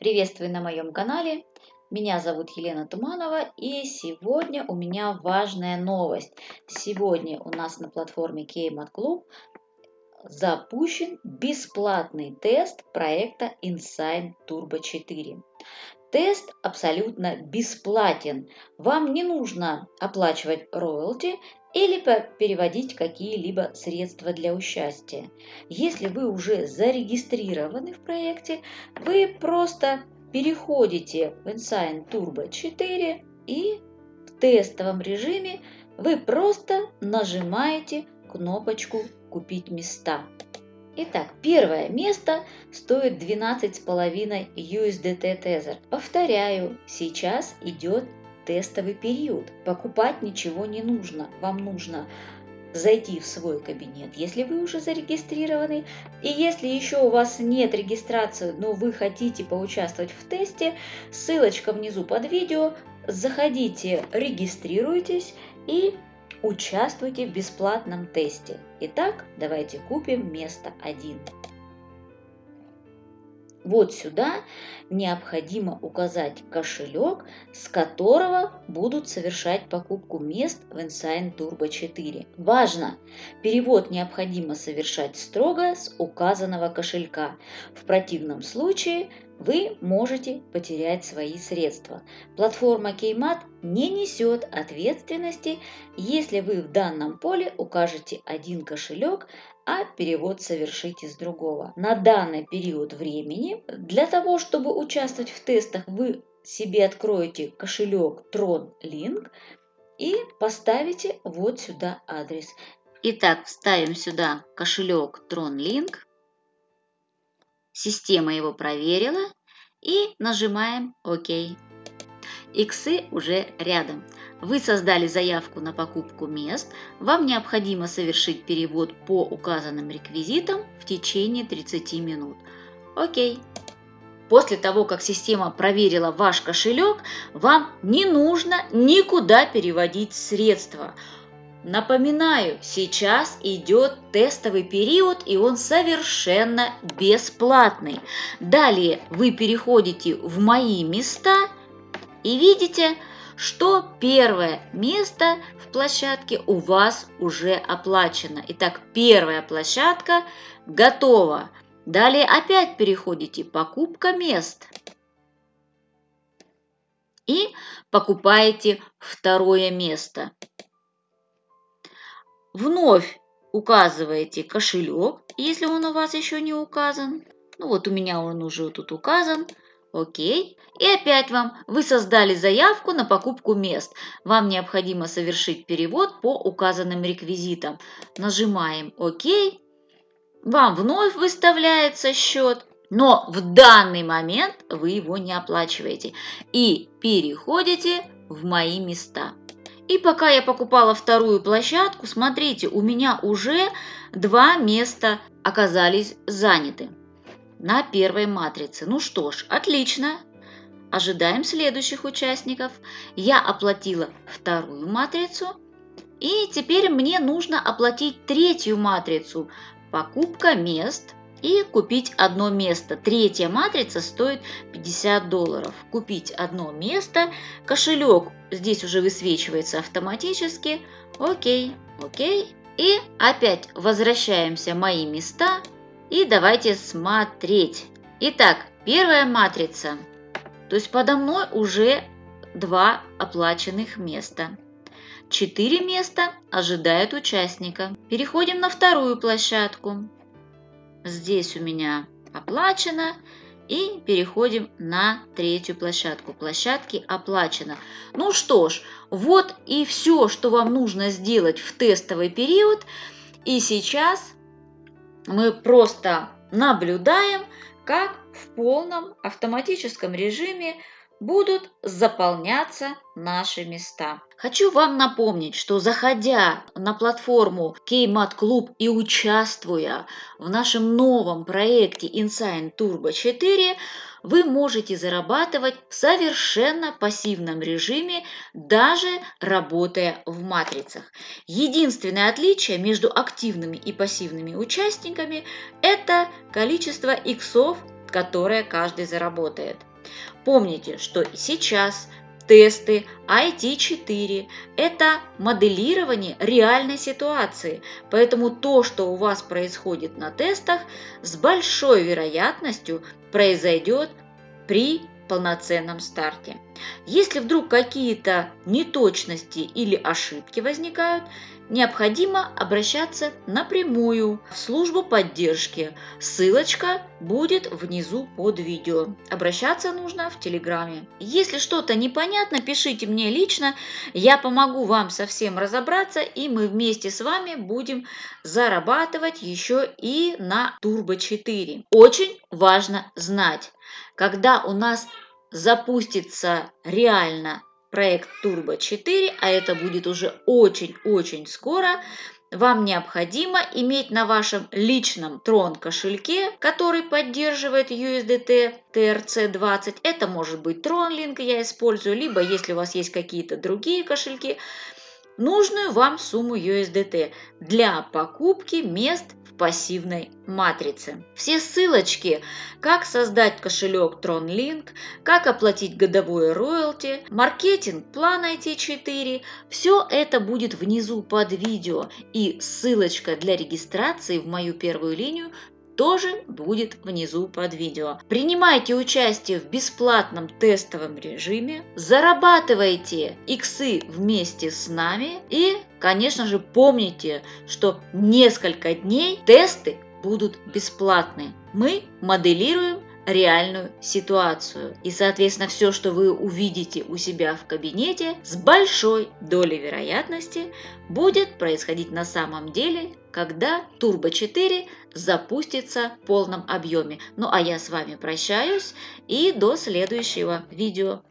Приветствую на моем канале. Меня зовут Елена Туманова и сегодня у меня важная новость. Сегодня у нас на платформе Keymat Club запущен бесплатный тест проекта Insign Turbo 4. Тест абсолютно бесплатен. Вам не нужно оплачивать роялти или переводить какие-либо средства для участия. Если вы уже зарегистрированы в проекте, вы просто переходите в Insign Turbo 4 и в тестовом режиме вы просто нажимаете кнопочку «Купить места». Итак, первое место стоит 12,5 USDT Tether. Повторяю, сейчас идет тестовый период. Покупать ничего не нужно. Вам нужно зайти в свой кабинет, если вы уже зарегистрированы. И если еще у вас нет регистрации, но вы хотите поучаствовать в тесте, ссылочка внизу под видео. Заходите, регистрируйтесь и участвуйте в бесплатном тесте. Итак, давайте купим место 1. Вот сюда необходимо указать кошелек, с которого будут совершать покупку мест в Insign Turbo 4. Важно! Перевод необходимо совершать строго с указанного кошелька. В противном случае вы можете потерять свои средства. Платформа Keymat не несет ответственности, если вы в данном поле укажете один кошелек, а перевод совершить из другого. На данный период времени для того, чтобы участвовать в тестах, вы себе откроете кошелек Tron Link и поставите вот сюда адрес. Итак, вставим сюда кошелек Tron Link. Система его проверила и нажимаем ОК. Иксы уже рядом. Вы создали заявку на покупку мест, вам необходимо совершить перевод по указанным реквизитам в течение 30 минут. Окей. После того, как система проверила ваш кошелек, вам не нужно никуда переводить средства. Напоминаю, сейчас идет тестовый период и он совершенно бесплатный. Далее вы переходите в «Мои места» и видите, что первое место в площадке у вас уже оплачено. Итак, первая площадка готова. Далее опять переходите «Покупка мест» и покупаете второе место. Вновь указываете кошелек, если он у вас еще не указан. Ну вот у меня он уже тут указан. Окей. И опять вам, вы создали заявку на покупку мест. Вам необходимо совершить перевод по указанным реквизитам. Нажимаем ОК. Вам вновь выставляется счет. Но в данный момент вы его не оплачиваете. И переходите в «Мои места». И пока я покупала вторую площадку, смотрите, у меня уже два места оказались заняты на первой матрице. Ну что ж, отлично. Ожидаем следующих участников. Я оплатила вторую матрицу. И теперь мне нужно оплатить третью матрицу. Покупка мест и купить одно место. Третья матрица стоит 50 долларов. Купить одно место. Кошелек здесь уже высвечивается автоматически. Окей, окей. И опять возвращаемся мои места. И давайте смотреть. Итак, первая матрица. То есть подо мной уже два оплаченных места. Четыре места ожидают участника. Переходим на вторую площадку. Здесь у меня оплачено. И переходим на третью площадку. Площадки оплачено. Ну что ж, вот и все, что вам нужно сделать в тестовый период. И сейчас мы просто наблюдаем, как в полном автоматическом режиме будут заполняться наши места. Хочу вам напомнить, что заходя на платформу Keymat Club и участвуя в нашем новом проекте Insign Turbo 4, вы можете зарабатывать в совершенно пассивном режиме, даже работая в матрицах. Единственное отличие между активными и пассивными участниками – это количество иксов, которое каждый заработает. Помните, что сейчас тесты IT4 – это моделирование реальной ситуации, поэтому то, что у вас происходит на тестах, с большой вероятностью произойдет при полноценном старте. Если вдруг какие-то неточности или ошибки возникают, необходимо обращаться напрямую в службу поддержки. Ссылочка будет внизу под видео. Обращаться нужно в Телеграме. Если что-то непонятно, пишите мне лично, я помогу вам совсем разобраться, и мы вместе с вами будем зарабатывать еще и на Turbo 4. Очень важно знать, когда у нас запустится реально проект Turbo 4, а это будет уже очень-очень скоро, вам необходимо иметь на вашем личном Tron кошельке, который поддерживает USDT TRC20. Это может быть TronLink я использую, либо если у вас есть какие-то другие кошельки, нужную вам сумму USDT для покупки мест пассивной матрицы. Все ссылочки, как создать кошелек TronLink, как оплатить годовое роялти, маркетинг, план IT4, все это будет внизу под видео и ссылочка для регистрации в мою первую линию тоже будет внизу под видео. Принимайте участие в бесплатном тестовом режиме, зарабатывайте иксы вместе с нами и, конечно же, помните, что несколько дней тесты будут бесплатны. Мы моделируем реальную ситуацию. И, соответственно, все, что вы увидите у себя в кабинете, с большой долей вероятности будет происходить на самом деле, когда Turbo 4 запустится в полном объеме. Ну а я с вами прощаюсь и до следующего видео.